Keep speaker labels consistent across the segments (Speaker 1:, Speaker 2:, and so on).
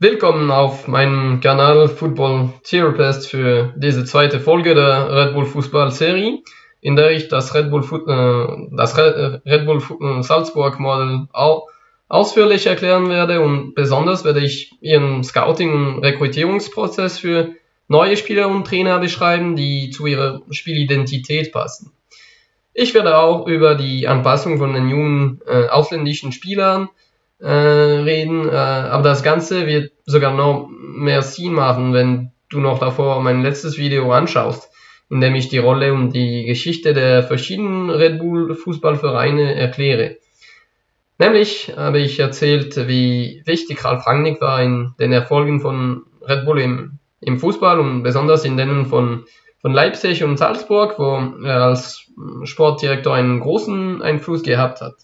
Speaker 1: Willkommen auf meinem Kanal Football Therapist für diese zweite Folge der Red Bull Fußball Serie, in der ich das Red Bull, äh, das Red Bull äh, Salzburg Model ausführlich erklären werde und besonders werde ich ihren Scouting- und Rekrutierungsprozess für neue Spieler und Trainer beschreiben, die zu ihrer Spielidentität passen. Ich werde auch über die Anpassung von den jungen äh, ausländischen Spielern äh, reden, äh, aber das Ganze wird sogar noch mehr Sinn machen, wenn du noch davor mein letztes Video anschaust, in dem ich die Rolle und die Geschichte der verschiedenen Red Bull Fußballvereine erkläre. Nämlich habe ich erzählt, wie wichtig Ralf Rangnick war in den Erfolgen von Red Bull im, im Fußball und besonders in denen von, von Leipzig und Salzburg, wo er als Sportdirektor einen großen Einfluss gehabt hat.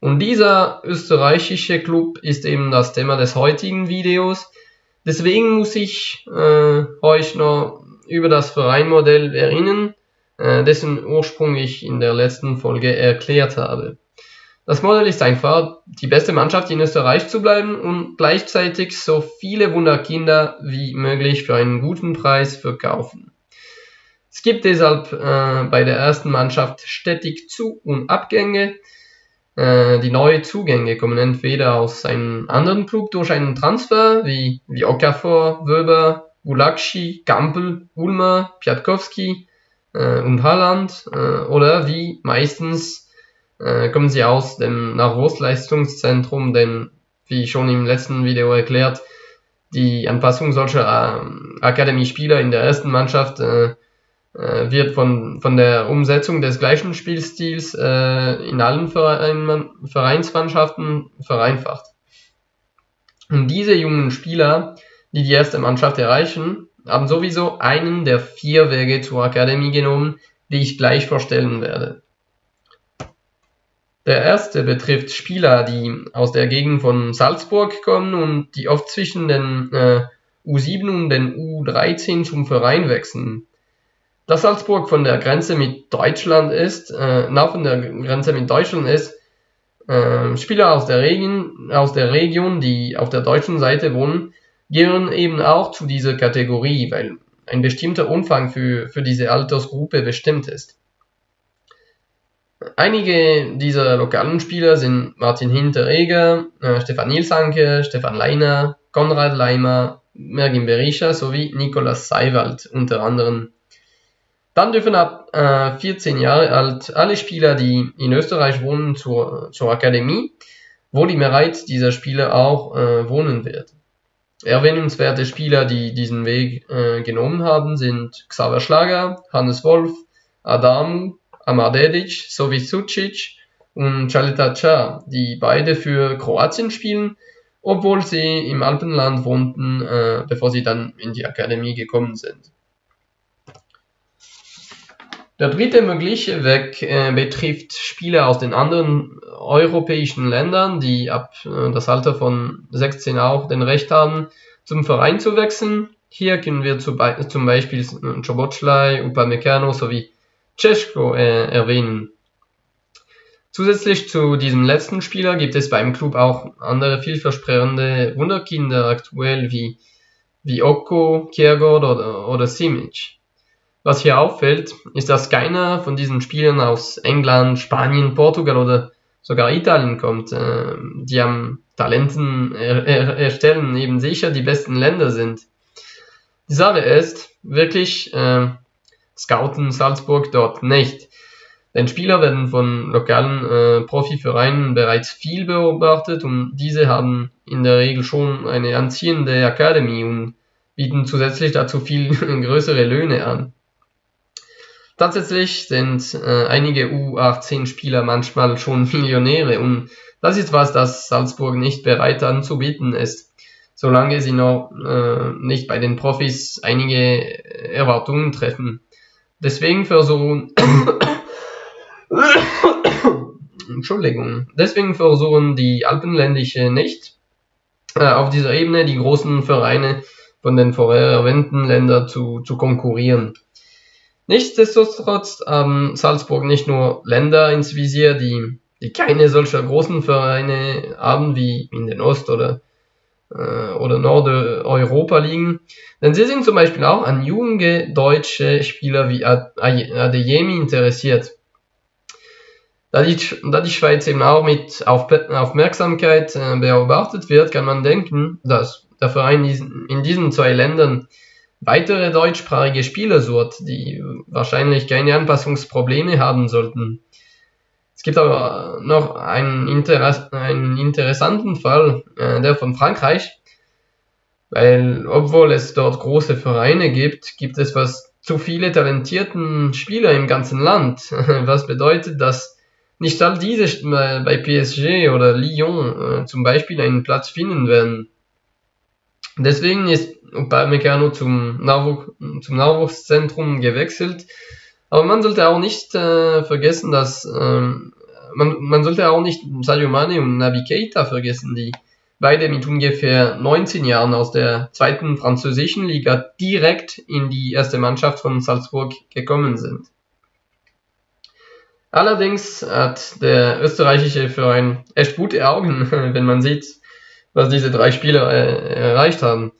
Speaker 1: Und dieser österreichische Club ist eben das Thema des heutigen Videos. Deswegen muss ich äh, euch noch über das Vereinmodell erinnern, äh, dessen Ursprung ich in der letzten Folge erklärt habe. Das Modell ist einfach, die beste Mannschaft in Österreich zu bleiben und gleichzeitig so viele Wunderkinder wie möglich für einen guten Preis verkaufen. Es gibt deshalb äh, bei der ersten Mannschaft stetig Zu- und Abgänge, äh, die neuen Zugänge kommen entweder aus einem anderen Club durch einen Transfer, wie, wie Okafor, Wöber, Gulakshi, Gampel, Ulmer, Piatkowski äh, und Haaland, äh, oder wie meistens äh, kommen sie aus dem Nachwuchsleistungszentrum, denn wie schon im letzten Video erklärt, die Anpassung solcher äh, Akademie-Spieler in der ersten Mannschaft äh, äh, wird von, von der Umsetzung des gleichen Spielstils äh, in allen Verein, Vereinsmannschaften vereinfacht. Und diese jungen Spieler, die die erste Mannschaft erreichen, haben sowieso einen der vier Wege zur Akademie genommen, die ich gleich vorstellen werde. Der erste betrifft Spieler, die aus der Gegend von Salzburg kommen und die oft zwischen den äh, U7 und den U13 zum Verein wechseln. Da Salzburg von der Grenze mit Deutschland ist, äh, nah von der Grenze mit Deutschland ist, äh, Spieler aus der, Region, aus der Region, die auf der deutschen Seite wohnen, gehören eben auch zu dieser Kategorie, weil ein bestimmter Umfang für, für diese Altersgruppe bestimmt ist. Einige dieser lokalen Spieler sind Martin Hinteregger, äh, Stefan Nilsanke, Stefan Leiner, Konrad Leimer, Mergin Berisha sowie Nikolaus Seiwald unter anderem. Dann dürfen ab äh, 14 Jahre alt alle Spieler, die in Österreich wohnen, zur, zur Akademie, wo die Mehrheit dieser Spieler auch äh, wohnen wird. Erwähnenswerte Spieler, die diesen Weg äh, genommen haben, sind Xaver Schlager, Hannes Wolf, Adamu, Amadedic sowie Sucic und Chaleta Cha, die beide für Kroatien spielen, obwohl sie im Alpenland wohnten, äh, bevor sie dann in die Akademie gekommen sind. Der dritte mögliche Weg äh, betrifft Spieler aus den anderen europäischen Ländern, die ab äh, das Alter von 16 auch den Recht haben, zum Verein zu wechseln. Hier können wir zu Be zum Beispiel Czoboclai, Upamecano sowie Cesko äh, erwähnen. Zusätzlich zu diesem letzten Spieler gibt es beim Club auch andere vielversprechende Wunderkinder aktuell wie, wie Oko, Kiergård oder, oder Simic. Was hier auffällt, ist, dass keiner von diesen Spielern aus England, Spanien, Portugal oder sogar Italien kommt, äh, die am Talenten er er erstellen eben sicher die besten Länder sind. Die Sache ist, wirklich äh, scouten Salzburg dort nicht. Denn Spieler werden von lokalen äh, Profivereinen bereits viel beobachtet und diese haben in der Regel schon eine anziehende Akademie und bieten zusätzlich dazu viel größere Löhne an. Tatsächlich sind äh, einige U18-Spieler manchmal schon Millionäre und das ist was, das Salzburg nicht bereit anzubieten ist, solange sie noch äh, nicht bei den Profis einige Erwartungen treffen. Deswegen versuchen Entschuldigung. Deswegen versuchen die Alpenländische nicht äh, auf dieser Ebene die großen Vereine von den vorher erwähnten Ländern zu, zu konkurrieren. Nichtsdestotrotz haben Salzburg nicht nur Länder ins Visier, die, die keine solcher großen Vereine haben wie in den Ost- oder äh, oder Nordeuropa liegen. Denn sie sind zum Beispiel auch an junge deutsche Spieler wie Adeyemi interessiert. Da die, da die Schweiz eben auch mit Aufmerksamkeit äh, beobachtet wird, kann man denken, dass der Verein in diesen zwei Ländern weitere deutschsprachige Spieler sucht, die wahrscheinlich keine Anpassungsprobleme haben sollten. Es gibt aber noch einen, Interess einen interessanten Fall, äh, der von Frankreich, weil obwohl es dort große Vereine gibt, gibt es fast zu viele talentierten Spieler im ganzen Land, was bedeutet, dass nicht all diese äh, bei PSG oder Lyon äh, zum Beispiel einen Platz finden werden. Deswegen ist Upamecano zum, Nachwuch zum Nachwuchszentrum gewechselt, aber man sollte auch nicht äh, vergessen, dass ähm, man, man sollte auch nicht Sadio Mane und Naby Keita vergessen, die beide mit ungefähr 19 Jahren aus der zweiten französischen Liga direkt in die erste Mannschaft von Salzburg gekommen sind. Allerdings hat der österreichische Verein echt gute Augen, wenn man sieht, was diese drei Spieler äh, erreicht haben.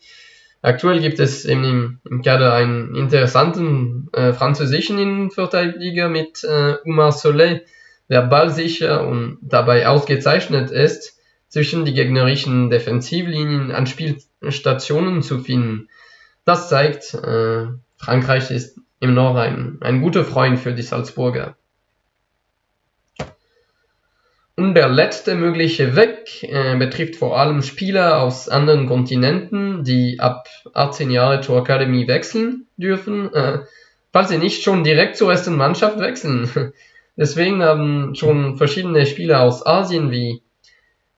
Speaker 1: Aktuell gibt es im, im Kader einen interessanten äh, französischen Innenverteidiger mit äh, Umar Soleil, der ballsicher und dabei ausgezeichnet ist, zwischen die gegnerischen Defensivlinien an Spielstationen zu finden. Das zeigt, äh, Frankreich ist immer noch ein, ein guter Freund für die Salzburger. Und der letzte mögliche Weg äh, betrifft vor allem Spieler aus anderen Kontinenten, die ab 18 Jahre zur Akademie wechseln dürfen, äh, falls sie nicht schon direkt zur ersten Mannschaft wechseln. Deswegen haben schon verschiedene Spieler aus Asien wie,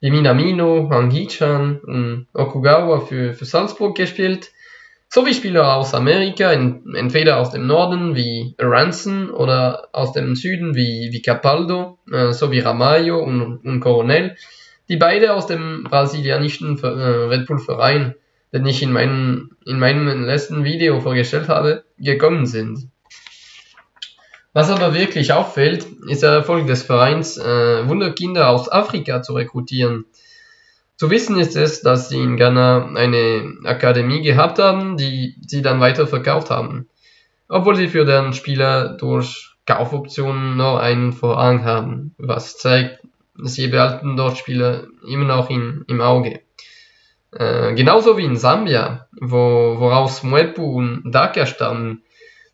Speaker 1: wie Minamino, Hangichan und Okugawa für, für Salzburg gespielt sowie Spieler aus Amerika, in, entweder aus dem Norden wie Ranson oder aus dem Süden wie, wie Capaldo, äh, sowie Ramayo und, und Coronel, die beide aus dem brasilianischen äh, Red Bull Verein, den ich in, meinem in meinem letzten Video vorgestellt habe, gekommen sind. Was aber wirklich auffällt, ist der Erfolg des Vereins, äh, Wunderkinder aus Afrika zu rekrutieren. Zu wissen ist es, dass sie in Ghana eine Akademie gehabt haben, die sie dann weiter verkauft haben, obwohl sie für deren Spieler durch Kaufoptionen noch einen Vorrang haben, was zeigt, sie behalten dort Spieler immer noch in, im Auge. Äh, genauso wie in Sambia, wo, woraus Mwepu und Daka stammen,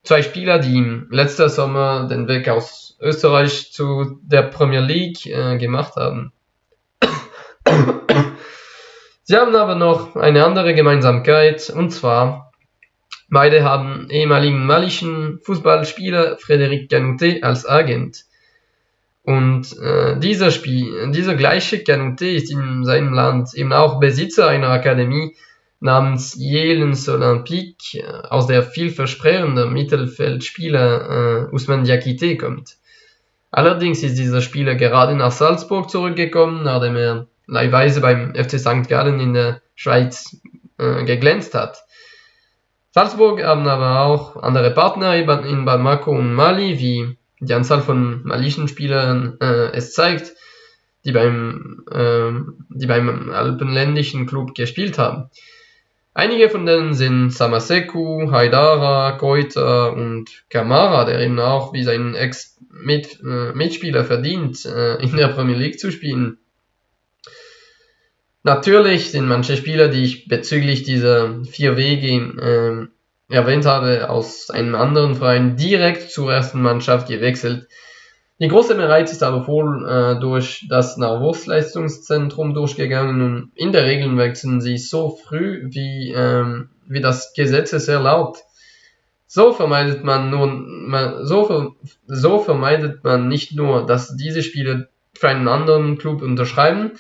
Speaker 1: zwei Spieler, die letzter Sommer den Weg aus Österreich zu der Premier League äh, gemacht haben. Sie haben aber noch eine andere Gemeinsamkeit, und zwar, beide haben ehemaligen malischen Fußballspieler Frédéric Canouté als Agent. Und äh, dieser, Spiel, dieser gleiche Canouté ist in seinem Land eben auch Besitzer einer Akademie namens Jelens Olympique, aus der vielversprechende Mittelfeldspieler äh, Ousmane Diakité kommt. Allerdings ist dieser Spieler gerade nach Salzburg zurückgekommen, nachdem er leihweise beim FC St. Gallen in der Schweiz äh, geglänzt hat. Salzburg haben aber auch andere Partner in Bamako und Mali, wie die Anzahl von malischen Spielern äh, es zeigt, die beim, äh, die beim alpenländischen Club gespielt haben. Einige von denen sind Samaseku, Haidara, Koita und Kamara, der eben auch wie sein Ex-Mitspieler äh, verdient, äh, in der Premier League zu spielen. Natürlich sind manche Spieler, die ich bezüglich dieser vier Wege äh, erwähnt habe, aus einem anderen Verein direkt zur ersten Mannschaft gewechselt. Die große Mehrheit ist aber wohl äh, durch das Nachwuchsleistungszentrum durchgegangen und in der Regel wechseln sie so früh, wie, ähm, wie das Gesetz es erlaubt. So vermeidet man nur, so, so vermeidet man nicht nur, dass diese Spieler für einen anderen Club unterschreiben,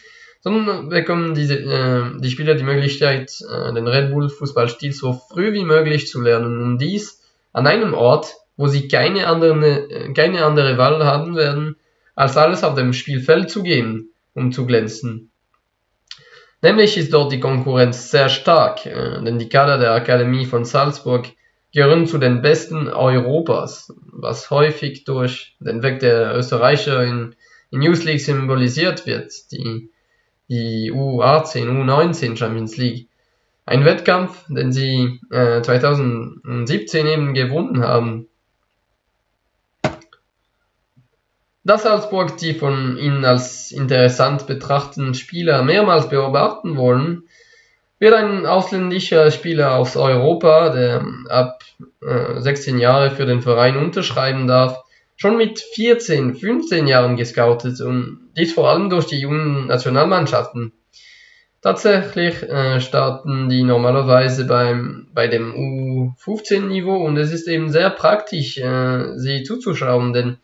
Speaker 1: sondern bekommen diese, äh, die Spieler die Möglichkeit, äh, den Red Bull Fußballstil so früh wie möglich zu lernen und dies an einem Ort, wo sie keine, andere, äh, keine andere Wahl haben werden, als alles auf dem Spielfeld zu gehen, um zu glänzen. Nämlich ist dort die Konkurrenz sehr stark, äh, denn die Kader der Akademie von Salzburg gehören zu den besten Europas, was häufig durch den Weg der Österreicher in, in News League symbolisiert wird, die die U18, U19 Champions League. Ein Wettkampf, den sie äh, 2017 eben gewonnen haben. Dass Salzburg die von ihnen als interessant betrachteten Spieler mehrmals beobachten wollen, wird ein ausländischer Spieler aus Europa, der ab äh, 16 Jahre für den Verein unterschreiben darf, schon mit 14, 15 Jahren gescoutet und dies vor allem durch die jungen Nationalmannschaften. Tatsächlich äh, starten die normalerweise beim, bei dem U15-Niveau und es ist eben sehr praktisch, äh, sie zuzuschauen, denn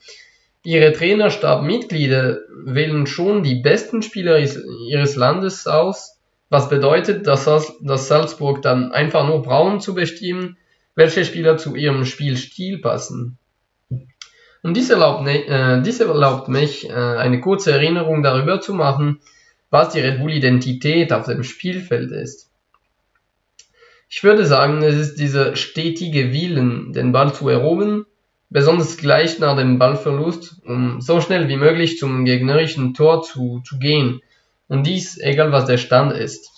Speaker 1: ihre Trainerstabmitglieder wählen schon die besten Spieler ihres Landes aus, was bedeutet, dass, dass Salzburg dann einfach nur brauchen zu bestimmen, welche Spieler zu ihrem Spielstil passen. Und dies erlaubt, äh, dies erlaubt mich, äh, eine kurze Erinnerung darüber zu machen, was die Red Bull-Identität auf dem Spielfeld ist. Ich würde sagen, es ist dieser stetige Willen, den Ball zu erobern, besonders gleich nach dem Ballverlust, um so schnell wie möglich zum gegnerischen Tor zu, zu gehen. Und dies, egal was der Stand ist.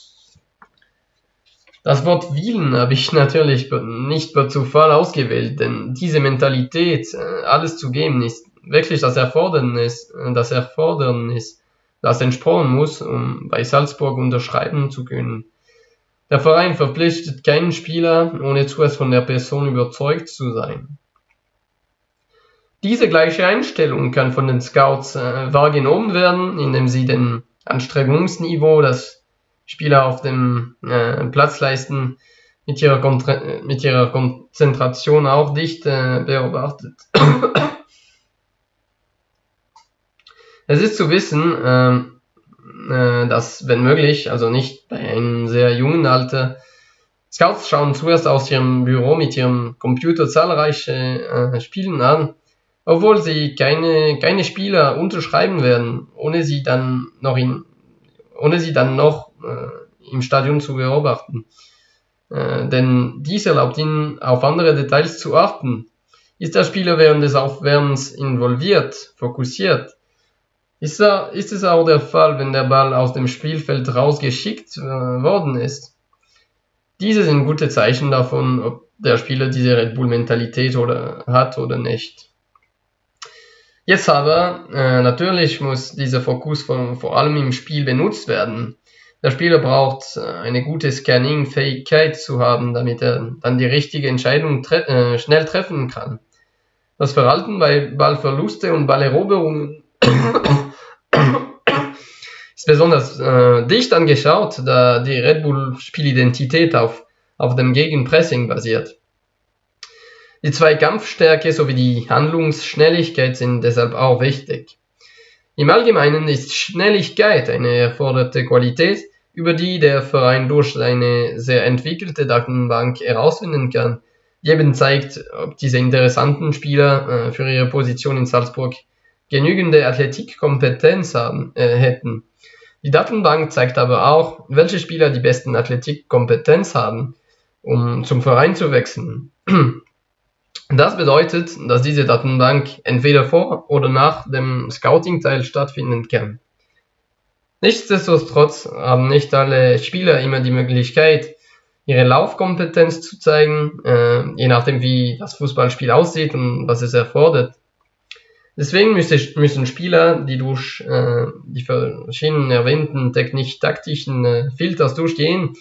Speaker 1: Das Wort Willen habe ich natürlich nicht per Zufall ausgewählt, denn diese Mentalität, äh, alles zu geben, ist wirklich das Erfordernis, äh, das Erfordernis das entsprochen muss, um bei Salzburg unterschreiben zu können. Der Verein verpflichtet keinen Spieler, ohne zuerst von der Person überzeugt zu sein. Diese gleiche Einstellung kann von den Scouts äh, wahrgenommen werden, indem sie den Anstrengungsniveau, das Spieler auf dem äh, Platz leisten, mit ihrer, mit ihrer Konzentration auch dicht äh, beobachtet. Es ist zu wissen, ähm, äh, dass, wenn möglich, also nicht bei einem sehr jungen Alter, Scouts schauen zuerst aus ihrem Büro mit ihrem Computer zahlreiche äh, Spielen an, obwohl sie keine, keine Spieler unterschreiben werden, ohne sie dann noch, in, ohne sie dann noch äh, im Stadion zu beobachten. Äh, denn dies erlaubt ihnen, auf andere Details zu achten. Ist der Spieler während des Aufwärmens involviert, fokussiert, ist, da, ist es auch der Fall, wenn der Ball aus dem Spielfeld rausgeschickt äh, worden ist? Diese sind gute Zeichen davon, ob der Spieler diese Red Bull-Mentalität oder, hat oder nicht. Jetzt aber, äh, natürlich muss dieser Fokus vor allem im Spiel benutzt werden. Der Spieler braucht äh, eine gute Scanning-Fähigkeit zu haben, damit er dann die richtige Entscheidung tre äh, schnell treffen kann. Das Verhalten bei Ballverluste und Balleroberungen ist besonders äh, dicht angeschaut, da die Red Bull Spielidentität auf, auf dem Gegenpressing basiert. Die Zweikampfstärke sowie die Handlungsschnelligkeit sind deshalb auch wichtig. Im Allgemeinen ist Schnelligkeit eine erforderte Qualität, über die der Verein durch eine sehr entwickelte Datenbank herausfinden kann, die eben zeigt, ob diese interessanten Spieler äh, für ihre Position in Salzburg genügende Athletikkompetenz haben, äh, hätten. Die Datenbank zeigt aber auch, welche Spieler die besten Athletikkompetenz haben, um zum Verein zu wechseln. Das bedeutet, dass diese Datenbank entweder vor oder nach dem Scouting-Teil stattfinden kann. Nichtsdestotrotz haben nicht alle Spieler immer die Möglichkeit, ihre Laufkompetenz zu zeigen, äh, je nachdem wie das Fußballspiel aussieht und was es erfordert. Deswegen müssen Spieler, die durch äh, die verschiedenen erwähnten technisch-taktischen äh, Filters durchgehen,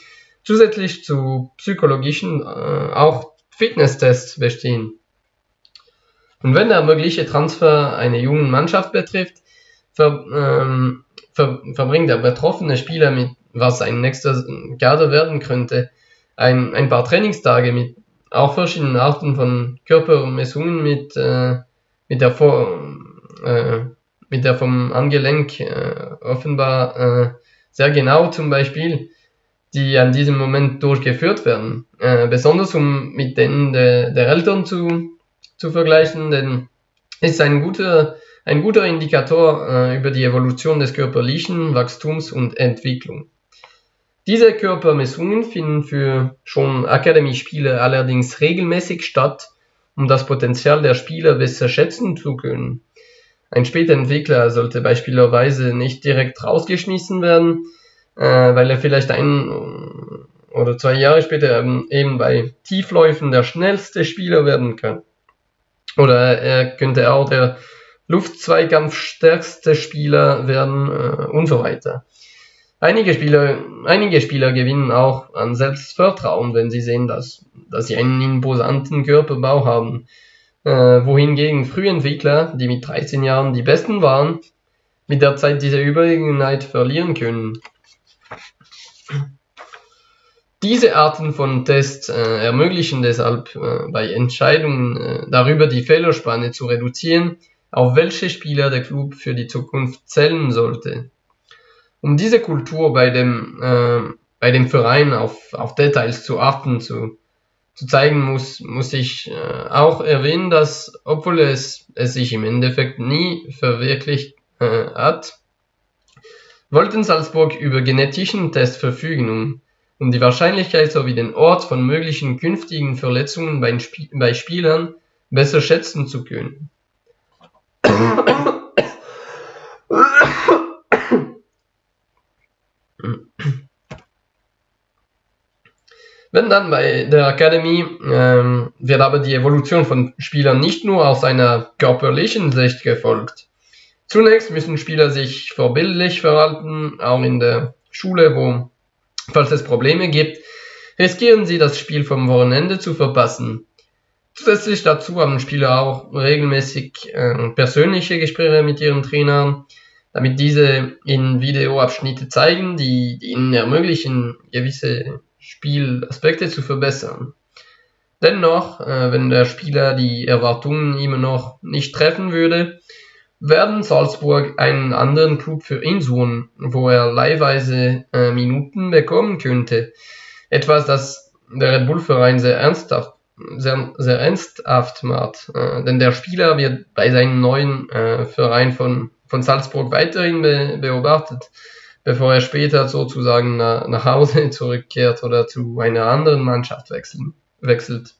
Speaker 1: zusätzlich zu psychologischen äh, auch Fitnesstests bestehen. Und wenn der mögliche Transfer eine jungen Mannschaft betrifft, ver, ähm, verbringt der betroffene Spieler mit, was ein nächster Kader werden könnte, ein, ein paar Trainingstage mit auch verschiedenen Arten von Körpermessungen mit äh, mit der, vor, äh, mit der vom Angelenk äh, offenbar äh, sehr genau zum Beispiel, die an diesem Moment durchgeführt werden. Äh, besonders um mit denen der, der Eltern zu, zu vergleichen, denn ist ein guter, ein guter Indikator äh, über die Evolution des körperlichen Wachstums und Entwicklung. Diese Körpermessungen finden für schon Akademie-Spieler allerdings regelmäßig statt um das Potenzial der Spieler besser schätzen zu können. Ein später Entwickler sollte beispielsweise nicht direkt rausgeschmissen werden, äh, weil er vielleicht ein oder zwei Jahre später eben bei Tiefläufen der schnellste Spieler werden kann. Oder er könnte auch der Luftzweikampfstärkste Spieler werden äh, und so weiter. Einige Spieler, einige Spieler gewinnen auch an Selbstvertrauen, wenn sie sehen, dass, dass sie einen imposanten Körperbau haben. Äh, wohingegen Frühentwickler, die mit 13 Jahren die Besten waren, mit der Zeit diese Überlegenheit verlieren können. Diese Arten von Tests äh, ermöglichen deshalb äh, bei Entscheidungen äh, darüber, die Fehlerspanne zu reduzieren, auf welche Spieler der Club für die Zukunft zählen sollte. Um diese Kultur bei dem, äh, bei dem Verein auf, auf Details zu achten, zu, zu zeigen, muss, muss ich äh, auch erwähnen, dass, obwohl es, es sich im Endeffekt nie verwirklicht äh, hat, wollten Salzburg über genetischen Tests verfügen, um um die Wahrscheinlichkeit sowie den Ort von möglichen künftigen Verletzungen bei, Sp bei Spielern besser schätzen zu können. Wenn dann bei der Akademie ähm, wird aber die Evolution von Spielern nicht nur aus einer körperlichen Sicht gefolgt. Zunächst müssen Spieler sich vorbildlich verhalten, auch in der Schule, wo Falls es Probleme gibt, riskieren sie das Spiel vom Wochenende zu verpassen. Zusätzlich dazu haben Spieler auch regelmäßig äh, persönliche Gespräche mit ihren Trainern, damit diese in Videoabschnitte zeigen, die, die ihnen ermöglichen, gewisse Spielaspekte zu verbessern. Dennoch, äh, wenn der Spieler die Erwartungen immer noch nicht treffen würde, werden Salzburg einen anderen Club für ihn suchen, wo er leihweise äh, Minuten bekommen könnte. Etwas, das der Red Bull Verein sehr ernsthaft, sehr, sehr ernsthaft macht. Äh, denn der Spieler wird bei seinem neuen äh, Verein von, von Salzburg weiterhin be beobachtet, bevor er später sozusagen nach, nach Hause zurückkehrt oder zu einer anderen Mannschaft wechseln, wechselt.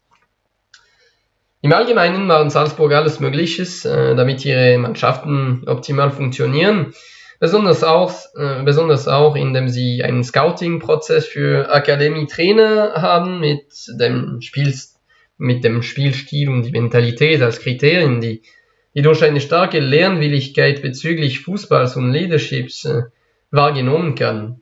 Speaker 1: Im Allgemeinen machen Salzburg alles Mögliches, äh, damit ihre Mannschaften optimal funktionieren. Besonders auch, äh, besonders auch, indem sie einen Scouting-Prozess für Akademie-Trainer haben mit dem, Spiel, mit dem Spielstil und die Mentalität als Kriterien, die, die durch eine starke Lernwilligkeit bezüglich Fußballs und Leaderships äh, wahrgenommen kann.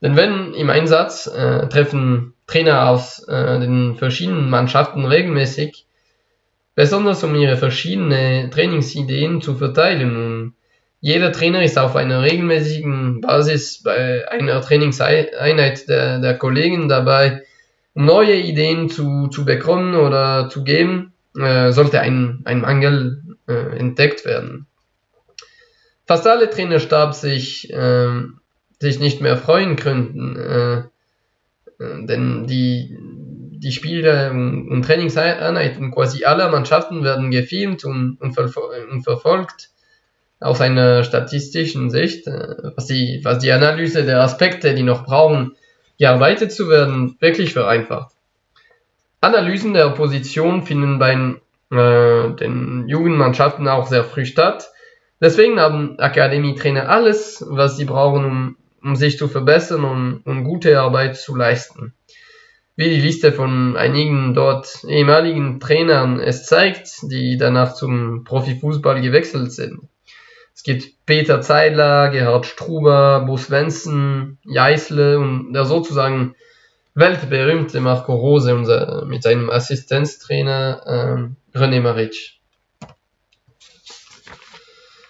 Speaker 1: Denn wenn im Einsatz äh, treffen Trainer aus äh, den verschiedenen Mannschaften regelmäßig besonders um ihre verschiedenen Trainingsideen zu verteilen. Und jeder Trainer ist auf einer regelmäßigen Basis bei einer Trainingseinheit der, der Kollegen dabei, neue Ideen zu, zu bekommen oder zu geben, äh, sollte ein, ein Mangel äh, entdeckt werden. Fast alle Trainerstab sich, äh, sich nicht mehr freuen könnten, äh, äh, denn die, die Spiele und Trainingseinheiten quasi aller Mannschaften werden gefilmt und, und, und, verfolgt aus einer statistischen Sicht, äh, was die, was die Analyse der Aspekte, die noch brauchen, gearbeitet zu werden, wirklich vereinfacht. Analysen der Opposition finden bei äh, den Jugendmannschaften auch sehr früh statt. Deswegen haben Akademietrainer alles, was sie brauchen, um, um sich zu verbessern und, und gute Arbeit zu leisten wie die Liste von einigen dort ehemaligen Trainern es zeigt, die danach zum Profifußball gewechselt sind. Es gibt Peter Zeidler, Gerhard Struber, Bo Svensson, Jeißle und der sozusagen weltberühmte Marco Rose unser, mit seinem Assistenztrainer äh, René Maric.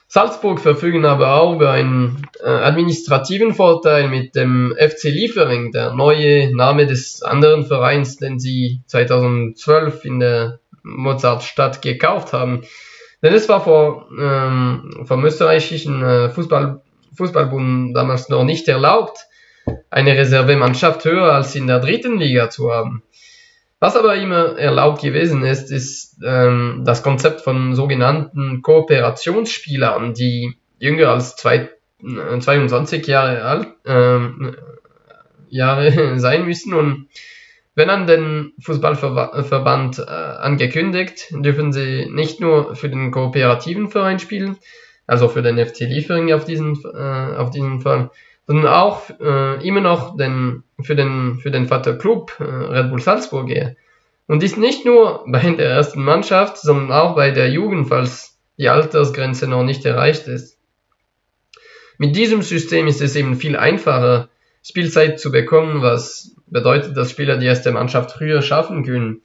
Speaker 1: Salzburg verfügen aber auch über einen äh, administrativen Vorteil mit dem FC Liefering, der neue Name des anderen Vereins, den sie 2012 in der Mozartstadt gekauft haben. Denn es war vor, ähm, vom österreichischen äh, Fußball, Fußballbund damals noch nicht erlaubt, eine Reservemannschaft höher als in der dritten Liga zu haben. Was aber immer erlaubt gewesen ist, ist ähm, das Konzept von sogenannten Kooperationsspielern, die jünger als zwei, äh, 22 Jahre alt ähm, Jahre sein müssen und Wenn an den Fußballverband äh, angekündigt, dürfen sie nicht nur für den kooperativen Verein spielen, also für den FC Liefering auf diesen, äh, auf diesen Fall, sondern auch äh, immer noch den, für den, für den Vaterclub äh, Red Bull Salzburg. Und dies nicht nur bei der ersten Mannschaft, sondern auch bei der Jugend, falls die Altersgrenze noch nicht erreicht ist. Mit diesem System ist es eben viel einfacher, Spielzeit zu bekommen, was bedeutet, dass Spieler die erste Mannschaft früher schaffen können.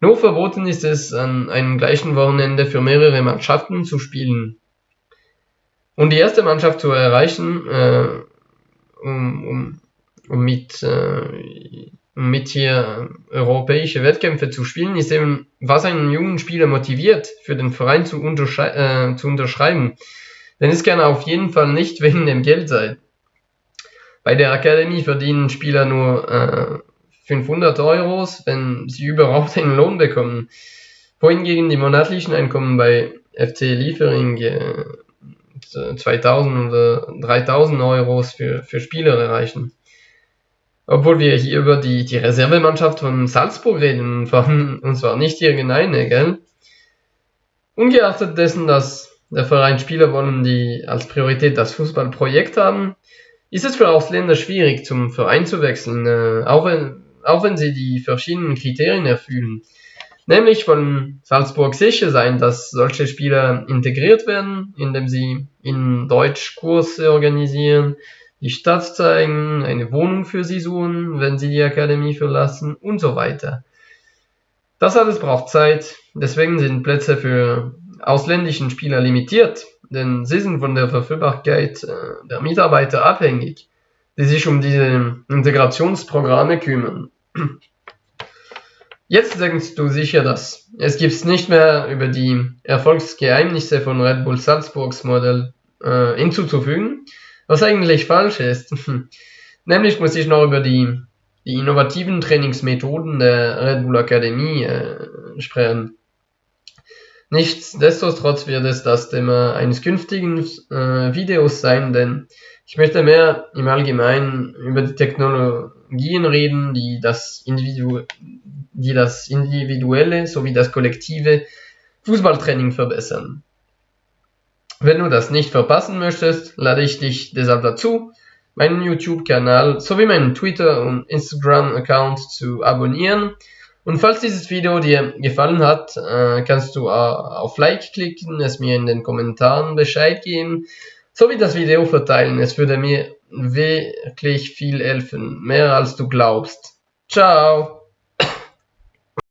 Speaker 1: Nur verboten ist es, an einem gleichen Wochenende für mehrere Mannschaften zu spielen. Um die erste Mannschaft zu erreichen, äh, um, um, um, mit, äh, um mit hier europäische Wettkämpfe zu spielen, ist eben, was einen jungen Spieler motiviert, für den Verein zu, unterschrei äh, zu unterschreiben. Denn es kann auf jeden Fall nicht wegen dem Geld sein. Bei der Akademie verdienen Spieler nur äh, 500 Euros, wenn sie überhaupt einen Lohn bekommen. Wohingegen die monatlichen Einkommen bei FC Liefering äh, 2000 oder 3000 Euros für, für Spieler erreichen. Obwohl wir hier über die, die Reservemannschaft von Salzburg reden, und zwar nicht irgendeine, gell? Ungeachtet dessen, dass der Verein Spieler wollen, die als Priorität das Fußballprojekt haben, ist es für Ausländer schwierig, zum Verein zu wechseln, äh, auch, wenn, auch wenn sie die verschiedenen Kriterien erfüllen. Nämlich von Salzburg sicher sein, dass solche Spieler integriert werden, indem sie in Deutsch Kurse organisieren, die Stadt zeigen, eine Wohnung für sie suchen, wenn sie die Akademie verlassen und so weiter. Das alles braucht Zeit, deswegen sind Plätze für ausländischen Spieler limitiert denn sie sind von der Verfügbarkeit äh, der Mitarbeiter abhängig, die sich um diese Integrationsprogramme kümmern. Jetzt denkst du sicher, dass es gibt nicht mehr über die Erfolgsgeheimnisse von Red Bull Salzburgs Modell äh, hinzuzufügen, was eigentlich falsch ist. Nämlich muss ich noch über die, die innovativen Trainingsmethoden der Red Bull Akademie äh, sprechen. Nichtsdestotrotz wird es das Thema eines künftigen äh, Videos sein, denn ich möchte mehr im Allgemeinen über die Technologien reden, die das, Individu die das individuelle sowie das kollektive Fußballtraining verbessern. Wenn du das nicht verpassen möchtest, lade ich dich deshalb dazu, meinen YouTube-Kanal sowie meinen Twitter- und Instagram-Account zu abonnieren und falls dieses Video dir gefallen hat, äh, kannst du äh, auf Like klicken, es mir in den Kommentaren Bescheid geben, sowie das Video verteilen. Es würde mir wirklich viel helfen, mehr als du glaubst. Ciao!